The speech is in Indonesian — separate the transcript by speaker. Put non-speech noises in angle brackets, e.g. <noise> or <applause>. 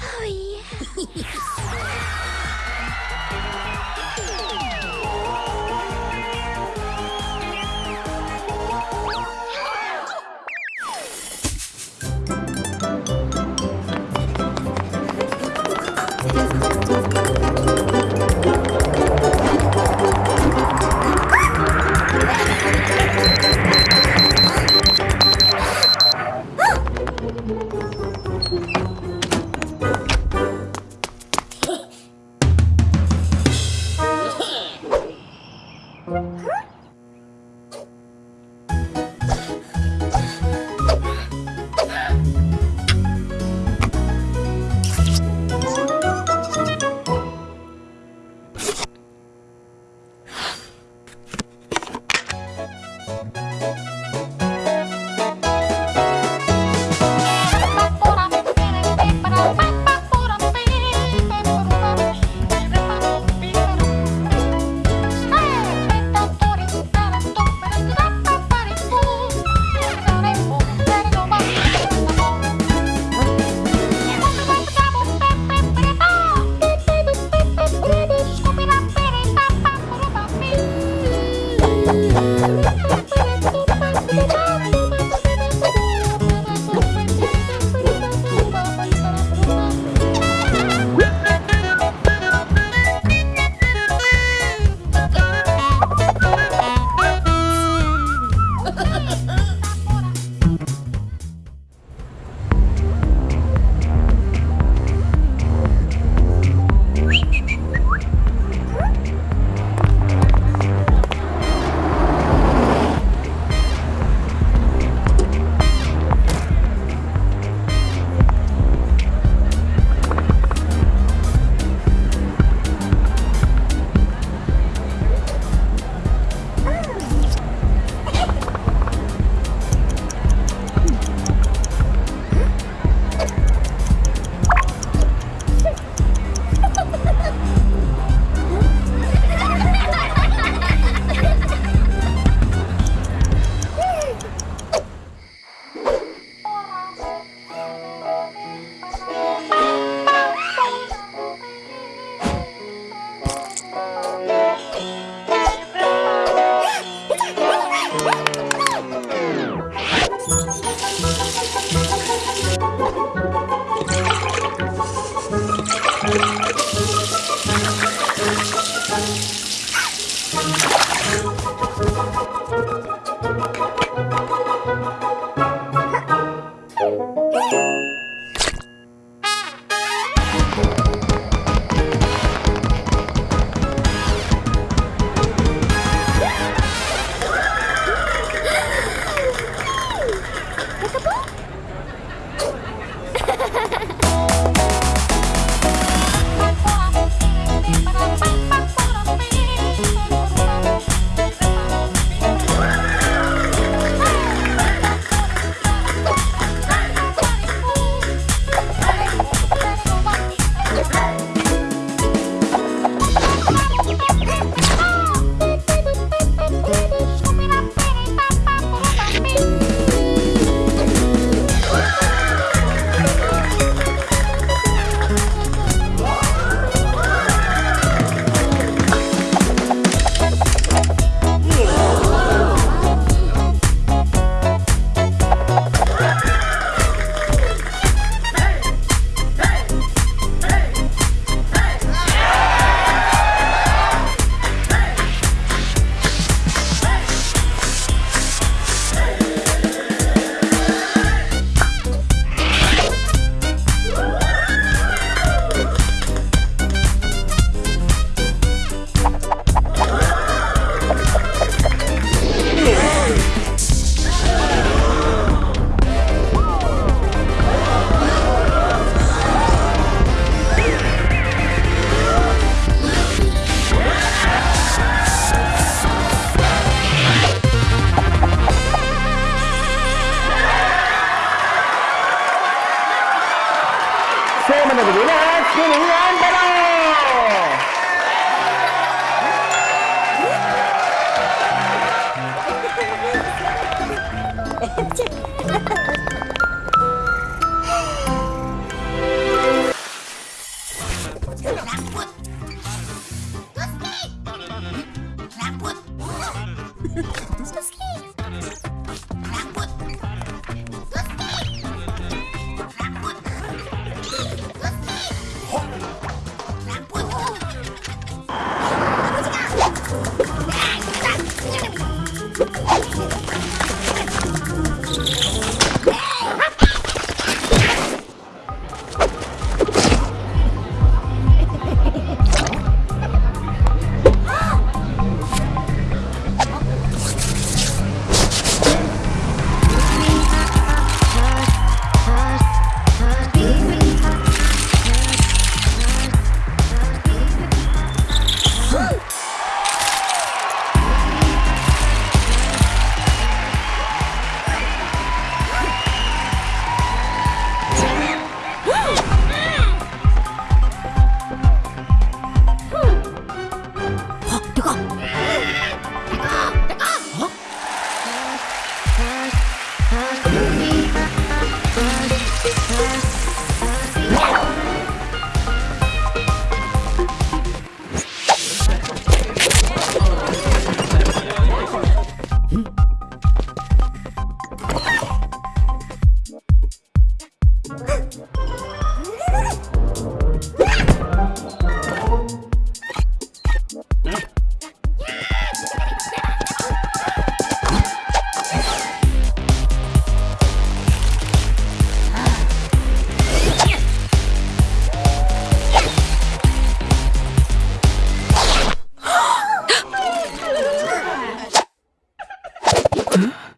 Speaker 1: oh, yeah. <laughs> Look at Rambut. Rambut. Rambut. Huh?